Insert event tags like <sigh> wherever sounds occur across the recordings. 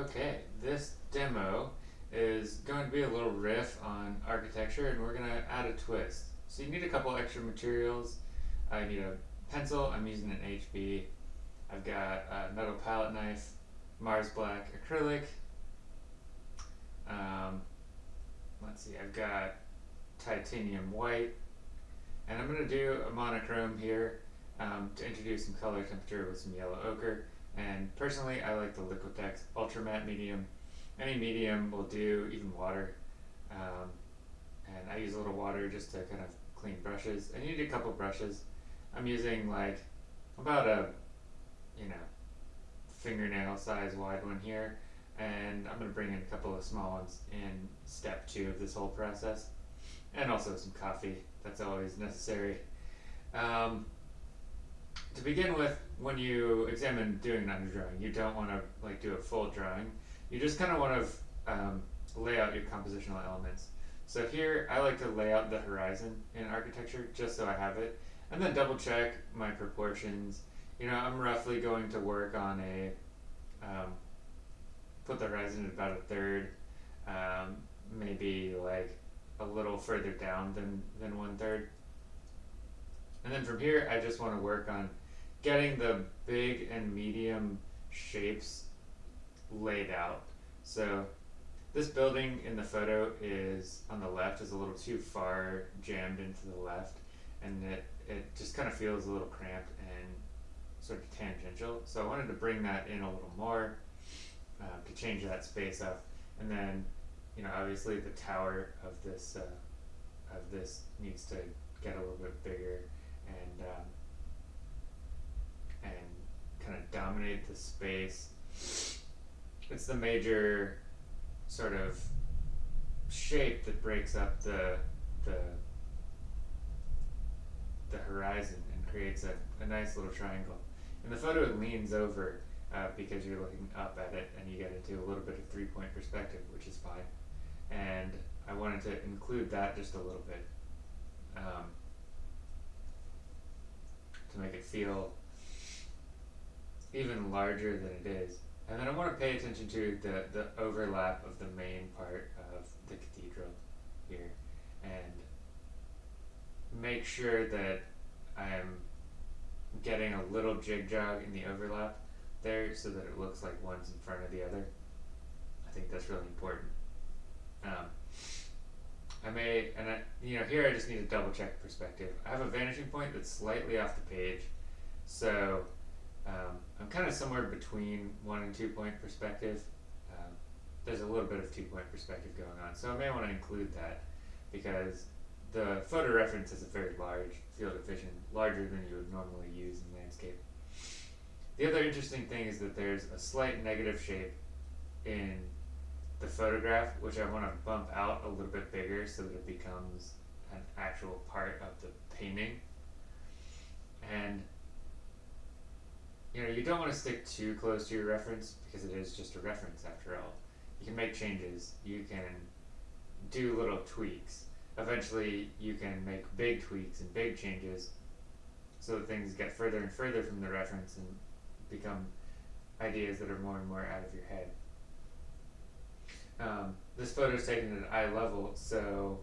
Okay, this demo is going to be a little riff on architecture and we're going to add a twist. So you need a couple extra materials. I need a pencil, I'm using an HB. I've got a metal palette knife, Mars Black acrylic. Um, let's see, I've got titanium white. And I'm going to do a monochrome here um, to introduce some color temperature with some yellow ochre. And personally, I like the Liquitex Ultra Matte Medium. Any medium will do, even water. Um, and I use a little water just to kind of clean brushes. You need a couple brushes. I'm using like about a, you know, fingernail size wide one here. And I'm going to bring in a couple of small ones in step two of this whole process. And also some coffee, that's always necessary. Um, to begin with, when you examine doing an underdrawing, you don't want to like do a full drawing. You just kind of want to um, lay out your compositional elements. So here, I like to lay out the horizon in architecture just so I have it, and then double check my proportions. You know, I'm roughly going to work on a, um, put the horizon at about a third, um, maybe like a little further down than, than one third. And then from here, I just want to work on getting the big and medium shapes laid out. So this building in the photo is on the left is a little too far jammed into the left and it, it just kind of feels a little cramped and sort of tangential. So I wanted to bring that in a little more uh, to change that space up. And then, you know, obviously the tower of this uh, of this needs to get a little bit bigger and um, and kind of dominate the space. It's the major sort of shape that breaks up the the the horizon and creates a, a nice little triangle. In the photo it leans over uh, because you're looking up at it and you get into a little bit of three-point perspective, which is fine. And I wanted to include that just a little bit um, to make it feel even larger than it is. And then I want to pay attention to the, the overlap of the main part of the cathedral here and make sure that I'm getting a little jig jog in the overlap there so that it looks like one's in front of the other. I think that's really important. I may, and I, you know, here I just need to double check perspective. I have a vanishing point that's slightly off the page, so um, I'm kind of somewhere between one and two point perspective. Um, there's a little bit of two point perspective going on, so I may want to include that because the photo reference is a very large field of vision, larger than you would normally use in landscape. The other interesting thing is that there's a slight negative shape in the photograph, which I want to bump out a little bit bigger so that it becomes an actual part of the painting. And you know, you don't want to stick too close to your reference because it is just a reference after all. You can make changes, you can do little tweaks. Eventually, you can make big tweaks and big changes so that things get further and further from the reference and become ideas that are more and more out of your head. Um, this photo is taken at eye level, so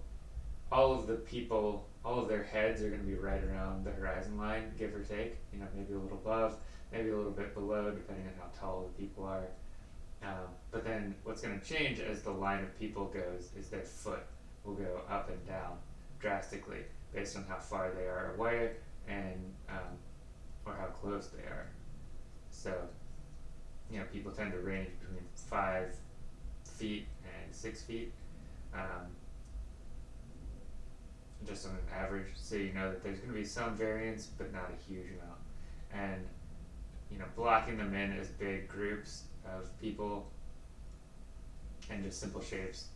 all of the people, all of their heads are going to be right around the horizon line, give or take. You know, maybe a little above, maybe a little bit below, depending on how tall the people are. Um, but then what's going to change as the line of people goes is their foot will go up and down drastically based on how far they are away and um, or how close they are. So, you know, people tend to range between five feet and six feet, um, just on an average. So you know that there's going to be some variance, but not a huge amount. And you know, blocking them in as big groups of people and just simple shapes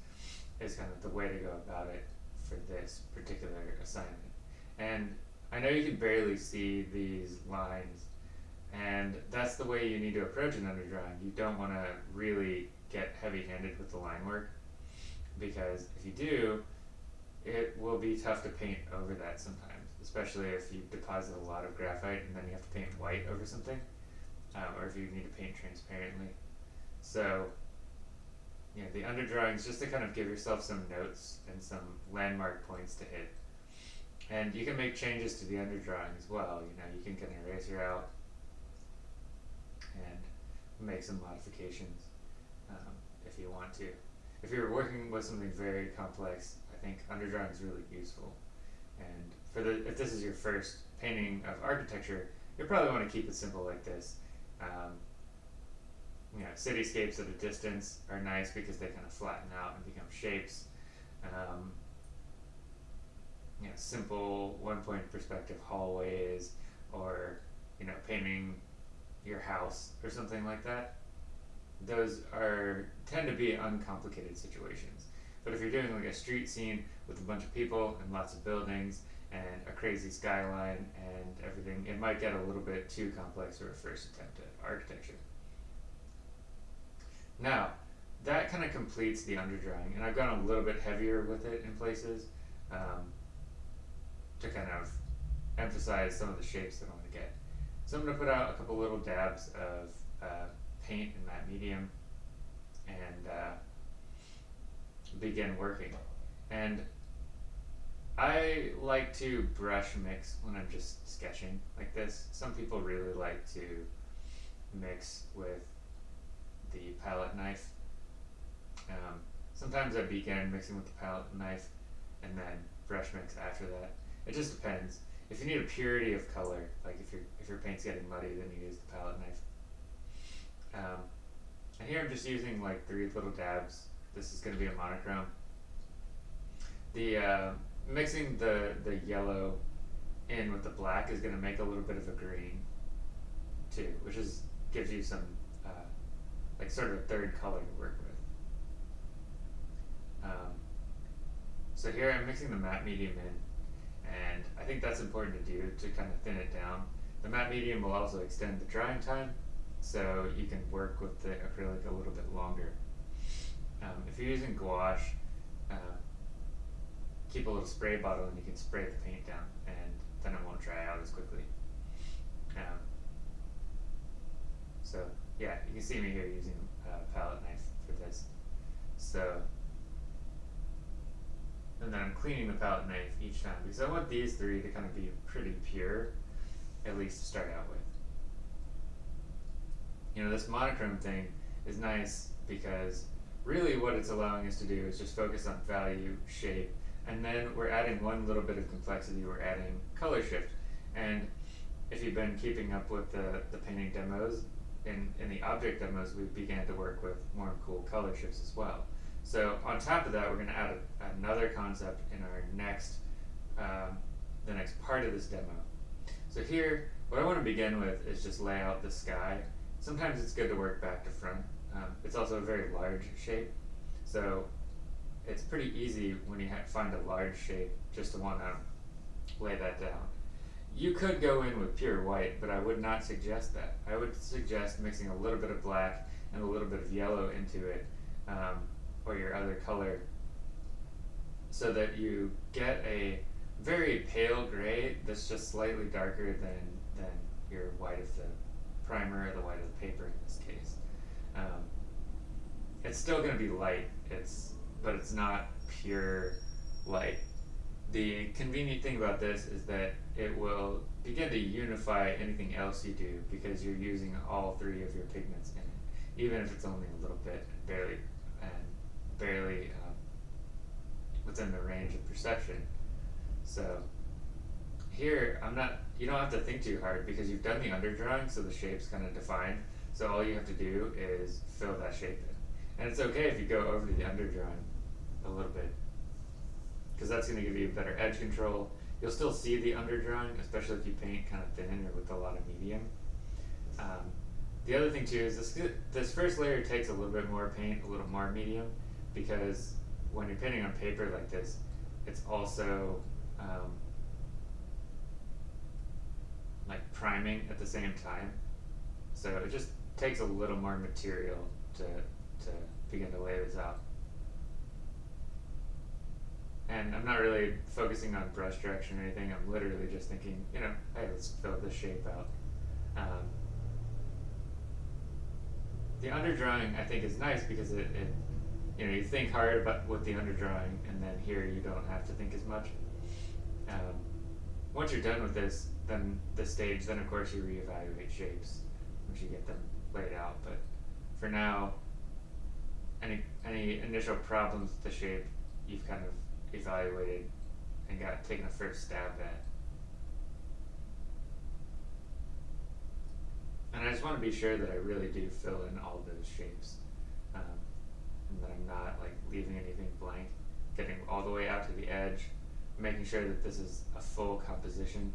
is kind of the way to go about it for this particular assignment. And I know you can barely see these lines and that's the way you need to approach an underdrawing. You don't want to really get heavy-handed with the line work because if you do, it will be tough to paint over that sometimes, especially if you deposit a lot of graphite and then you have to paint white over something, um, or if you need to paint transparently. So the underdrawings just to kind of give yourself some notes and some landmark points to hit. And you can make changes to the underdrawing as well. You know, you can get an eraser out and make some modifications if you want to. If you're working with something very complex, I think underdrawing is really useful. And for the if this is your first painting of architecture, you probably want to keep it simple like this. Um, you know, cityscapes at a distance are nice because they kind of flatten out and become shapes. Um, you know, simple one-point perspective hallways, or you know, painting your house or something like that. Those are tend to be uncomplicated situations. But if you're doing like a street scene with a bunch of people and lots of buildings and a crazy skyline and everything, it might get a little bit too complex for a first attempt at architecture. Now, that kind of completes the underdrawing, and I've gone a little bit heavier with it in places um, to kind of emphasize some of the shapes that I want to get. So I'm going to put out a couple little dabs of uh, paint in that medium and uh, begin working. And I like to brush mix when I'm just sketching like this. Some people really like to mix with the palette knife. Um, sometimes I begin mixing with the palette knife and then brush mix after that. It just depends. If you need a purity of color, like if your if your paint's getting muddy, then you use the palette knife. Um, and here I'm just using like three little dabs. This is going to be a monochrome. The uh, mixing the the yellow in with the black is going to make a little bit of a green too, which is gives you some like sort of a third color to work with. Um, so here I'm mixing the matte medium in, and I think that's important to do to kind of thin it down. The matte medium will also extend the drying time, so you can work with the acrylic a little bit longer. Um, if you're using gouache, uh, keep a little spray bottle and you can spray the paint down, and then it won't dry out as quickly. Um, so yeah, you can see me here using a palette knife for this. So, and then I'm cleaning the palette knife each time because I want these three to kind of be pretty pure, at least to start out with. You know, this monochrome thing is nice because really what it's allowing us to do is just focus on value, shape, and then we're adding one little bit of complexity, we're adding color shift. And if you've been keeping up with the, the painting demos, in, in the object demos, we began to work with more cool color shifts as well. So on top of that, we're going to add a, another concept in our next, um, the next part of this demo. So here, what I want to begin with is just lay out the sky. Sometimes it's good to work back to front. Um, it's also a very large shape, so it's pretty easy when you find a large shape just to want to lay that down. You could go in with pure white, but I would not suggest that. I would suggest mixing a little bit of black and a little bit of yellow into it, um, or your other color, so that you get a very pale gray that's just slightly darker than, than your white of the primer or the white of the paper in this case. Um, it's still going to be light, it's but it's not pure light. The convenient thing about this is that it will begin to unify anything else you do because you're using all three of your pigments in it, even if it's only a little bit, and barely, and barely um, within the range of perception. So here, I'm not, you don't have to think too hard because you've done the underdrawing, so the shape's kind of defined. So all you have to do is fill that shape in. And it's okay if you go over to the underdrawing a little bit because that's going to give you better edge control. You'll still see the underdrawing, especially if you paint kind of thin or with a lot of medium. Um, the other thing too is this, this first layer takes a little bit more paint, a little more medium, because when you're painting on paper like this, it's also um, like priming at the same time. So it just takes a little more material to, to begin to lay this out and I'm not really focusing on brush direction or anything. I'm literally just thinking, you know, hey, let's fill this shape out. Um, the underdrawing I think is nice because it, it you know you think hard about with the underdrawing, and then here you don't have to think as much. Um, once you're done with this, then the stage, then of course you reevaluate shapes once you get them laid out. But for now, any any initial problems with the shape, you've kind of evaluated and got taken a first stab at. And I just want to be sure that I really do fill in all those shapes. Um, and that I'm not like leaving anything blank, getting all the way out to the edge, making sure that this is a full composition.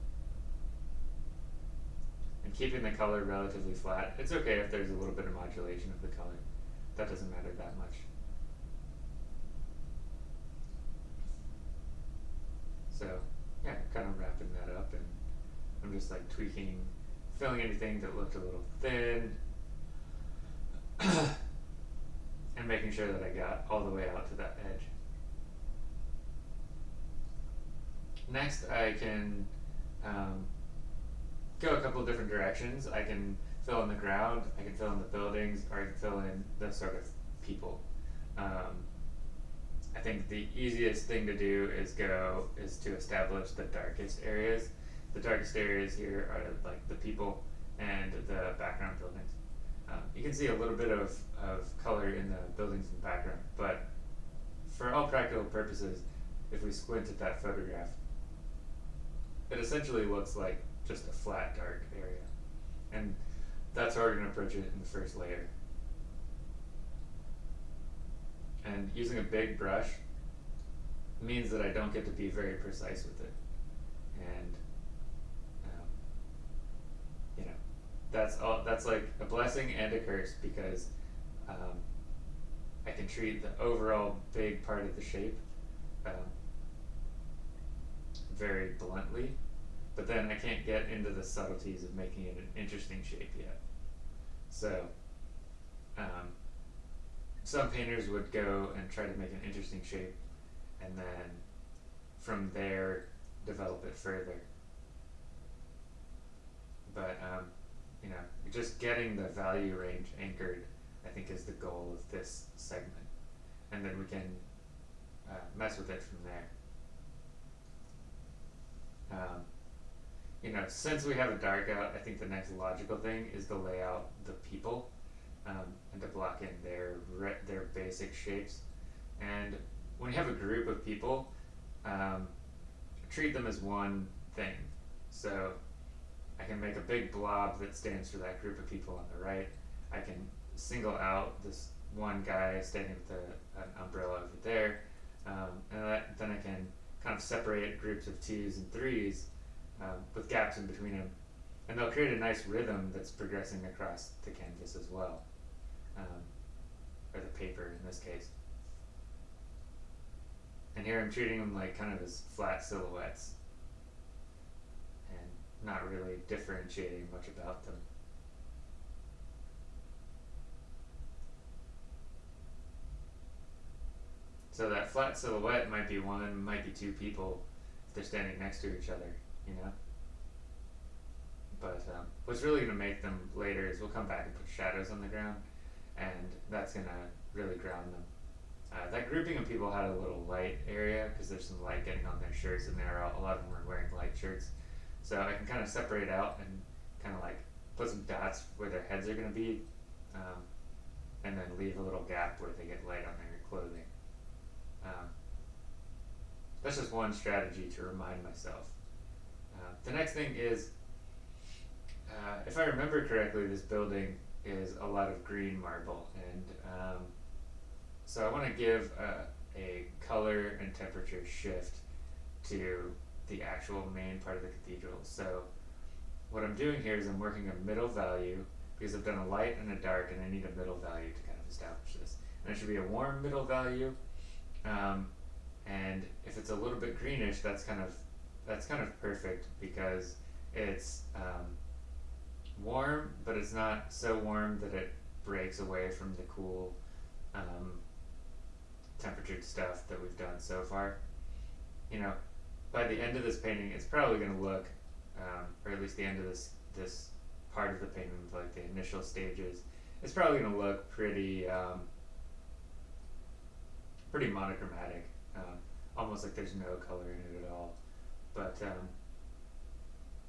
And keeping the color relatively flat. It's okay if there's a little bit of modulation of the color. That doesn't matter that much. So yeah, kind of wrapping that up and I'm just like tweaking, filling anything that looked a little thin <clears throat> and making sure that I got all the way out to that edge. Next I can um, go a couple different directions. I can fill in the ground, I can fill in the buildings, or I can fill in the sort of people. Um, I think the easiest thing to do is go is to establish the darkest areas. The darkest areas here are like the people and the background buildings. Um, you can see a little bit of, of color in the buildings in the background, but for all practical purposes, if we squint at that photograph, it essentially looks like just a flat dark area. And that's how we're going to approach it in the first layer. And using a big brush means that I don't get to be very precise with it. And, um, you know, that's all, that's like a blessing and a curse because um, I can treat the overall big part of the shape um, very bluntly, but then I can't get into the subtleties of making it an interesting shape yet. So, um, some painters would go and try to make an interesting shape and then from there develop it further. But, um, you know, just getting the value range anchored, I think, is the goal of this segment. And then we can uh, mess with it from there. Um, you know, since we have a dark out, I think the next logical thing is to lay out the people um, and to block in their their basic shapes. And when you have a group of people, um, treat them as one thing. So I can make a big blob that stands for that group of people on the right. I can single out this one guy standing with an umbrella over there, um, and that, then I can kind of separate groups of twos and threes um, with gaps in between them. And they'll create a nice rhythm that's progressing across the canvas as well, um, or the paper in this case. And here I'm treating them like kind of as flat silhouettes and not really differentiating much about them. So that flat silhouette might be one, might be two people if they're standing next to each other you know. But um, what's really going to make them later is we'll come back and put shadows on the ground, and that's going to really ground them. Uh, that grouping of people had a little light area because there's some light getting on their shirts, and there a lot of them are wearing light shirts. So I can kind of separate out and kind of like put some dots where their heads are going to be, um, and then leave a little gap where they get light on their clothing. Um, that's just one strategy to remind myself uh, the next thing is, uh, if I remember correctly, this building is a lot of green marble, and um, so I want to give a, a color and temperature shift to the actual main part of the cathedral. So what I'm doing here is I'm working a middle value because I've done a light and a dark and I need a middle value to kind of establish this. And it should be a warm middle value. Um, and if it's a little bit greenish, that's kind of that's kind of perfect because it's um, warm, but it's not so warm that it breaks away from the cool um, temperatured stuff that we've done so far. You know, by the end of this painting, it's probably going to look, um, or at least the end of this this part of the painting, like the initial stages, it's probably going to look pretty um, pretty monochromatic, um, almost like there's no color in it at all. But um,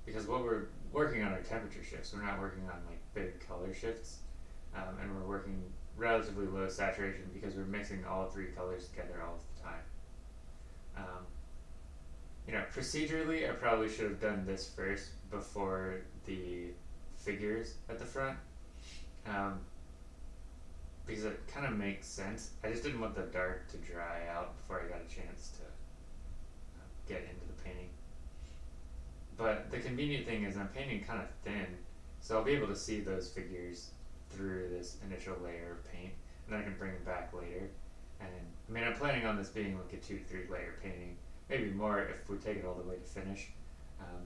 because what we're working on are temperature shifts, we're not working on like big color shifts, um, and we're working relatively low saturation because we're mixing all three colors together all the time. Um, you know, procedurally, I probably should have done this first before the figures at the front. Um, because it kind of makes sense. I just didn't want the dark to dry out before I got a chance to uh, get into the painting. But the convenient thing is I'm painting kind of thin, so I'll be able to see those figures through this initial layer of paint, and then I can bring them back later. And I mean, I'm planning on this being like a two, three layer painting, maybe more if we take it all the way to finish. Um,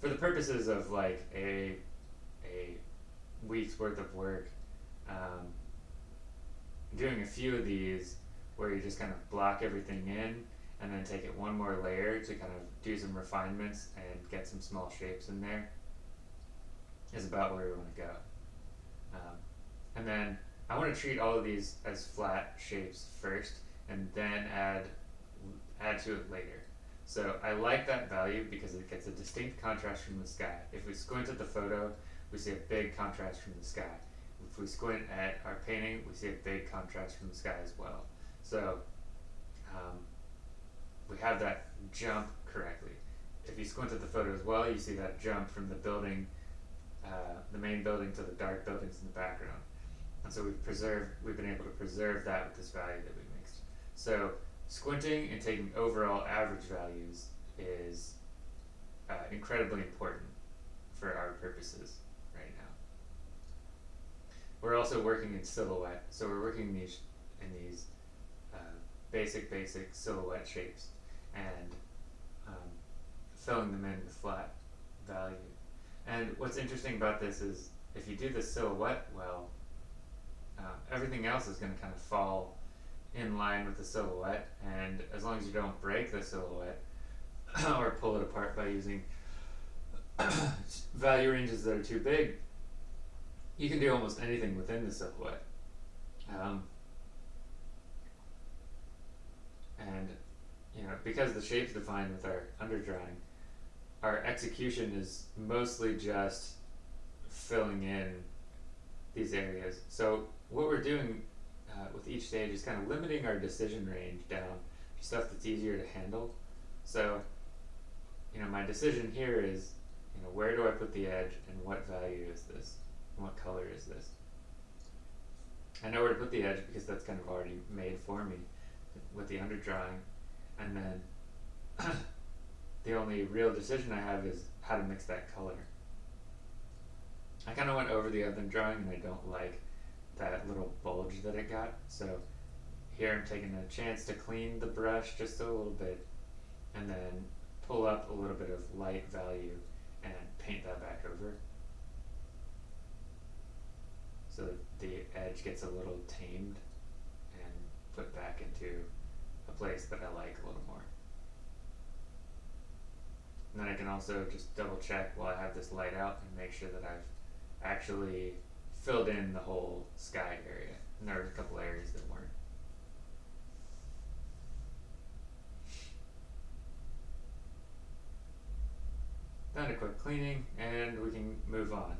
for the purposes of like a a week's worth of work, um, doing a few of these where you just kind of block everything in and then take it one more layer to kind of do some refinements and get some small shapes in there is about where we want to go. Um, and then I want to treat all of these as flat shapes first and then add add to it later. So I like that value because it gets a distinct contrast from the sky. If we squint at the photo, we see a big contrast from the sky. If we squint at our painting, we see a big contrast from the sky as well. So um, we have that jump correctly. If you squint at the photo as well, you see that jump from the building, uh, the main building to the dark buildings in the background. And so we've preserved, we've been able to preserve that with this value that we mixed. So squinting and taking overall average values is uh, incredibly important for our purposes right now. We're also working in silhouette, so we're working these in these uh, basic, basic silhouette shapes and um, filling them in with flat value. And what's interesting about this is if you do the silhouette well, um, everything else is going to kind of fall in line with the silhouette and as long as you don't break the silhouette <coughs> or pull it apart by using <coughs> value ranges that are too big, you can do almost anything within the silhouette. Um, and you know, because the shape's defined with our underdrawing, our execution is mostly just filling in these areas. So what we're doing uh, with each stage is kind of limiting our decision range down to stuff that's easier to handle. So, you know, my decision here is, you know, where do I put the edge and what value is this? And what color is this? I know where to put the edge because that's kind of already made for me with the underdrawing. And then <clears throat> the only real decision I have is how to mix that color. I kind of went over the other drawing and I don't like that little bulge that it got. So here I'm taking a chance to clean the brush just a little bit and then pull up a little bit of light value and paint that back over. So the edge gets a little tamed and put back into place that I like a little more. And then I can also just double check while I have this light out and make sure that I've actually filled in the whole sky area. And there were a couple areas that weren't. Done a quick cleaning and we can move on.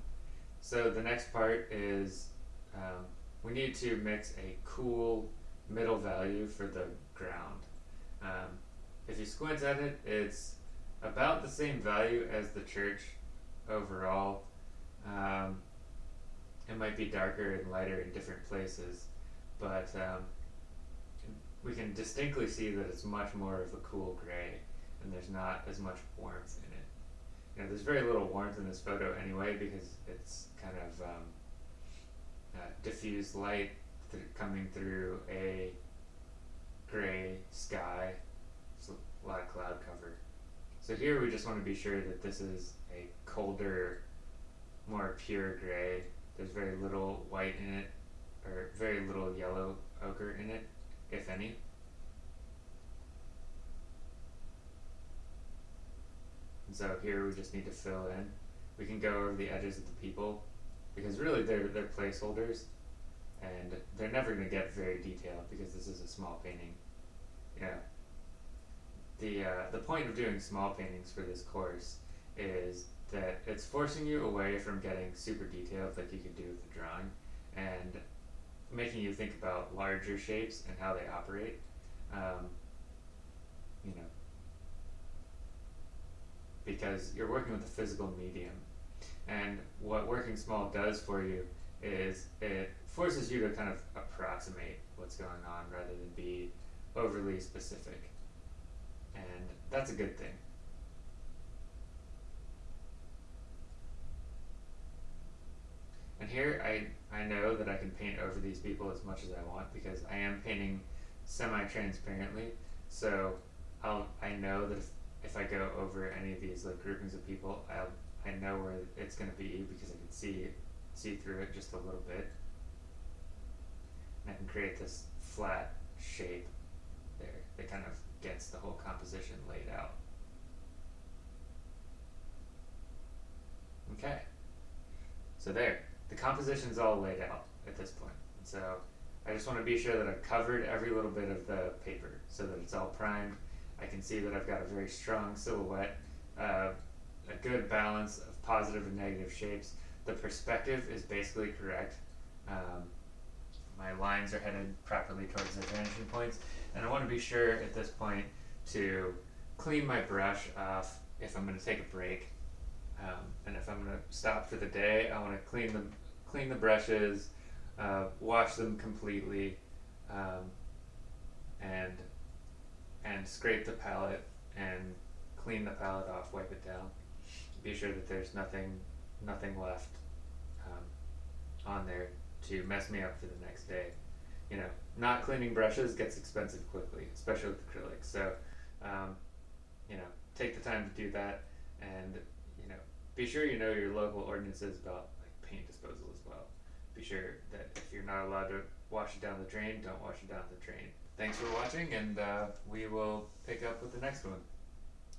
So the next part is um, we need to mix a cool middle value for the ground. Um, if you squint at it, it's about the same value as the church overall. Um, it might be darker and lighter in different places, but um, we can distinctly see that it's much more of a cool gray and there's not as much warmth in it. You know, there's very little warmth in this photo anyway because it's kind of um, uh, diffused light th coming through a gray sky, a lot of cloud cover. So here we just want to be sure that this is a colder, more pure gray. There's very little white in it, or very little yellow ochre in it, if any. And so here we just need to fill in. We can go over the edges of the people because really they're they're placeholders and they're never going to get very detailed because this is a small painting. Yeah. The uh, the point of doing small paintings for this course is that it's forcing you away from getting super detailed like you could do with a drawing, and making you think about larger shapes and how they operate. Um, you know, because you're working with a physical medium, and what working small does for you is it forces you to kind of approximate what's going on rather than be overly specific. And that's a good thing. And here I, I know that I can paint over these people as much as I want because I am painting semi-transparently. So I'll, I know that if, if I go over any of these like groupings of people, I'll, I know where it's going to be because I can see see through it just a little bit. And I can create this flat shape there that kind of gets the whole composition laid out. Okay, so there, the composition's all laid out at this point. And so I just want to be sure that I've covered every little bit of the paper so that it's all primed. I can see that I've got a very strong silhouette, uh, a good balance of positive and negative shapes. The perspective is basically correct. Um, my lines are headed properly towards the vanishing points, and I want to be sure at this point to clean my brush off if I'm going to take a break. Um, and if I'm going to stop for the day, I want to clean them, clean the brushes, uh, wash them completely, um, and and scrape the palette and clean the palette off, wipe it down. Be sure that there's nothing nothing left um, on there to mess me up for the next day. You know, not cleaning brushes gets expensive quickly, especially with acrylics. So, um, you know, take the time to do that, and you know, be sure you know your local ordinances about like paint disposal as well. Be sure that if you're not allowed to wash it down the drain, don't wash it down the drain. Thanks for watching, and uh, we will pick up with the next one.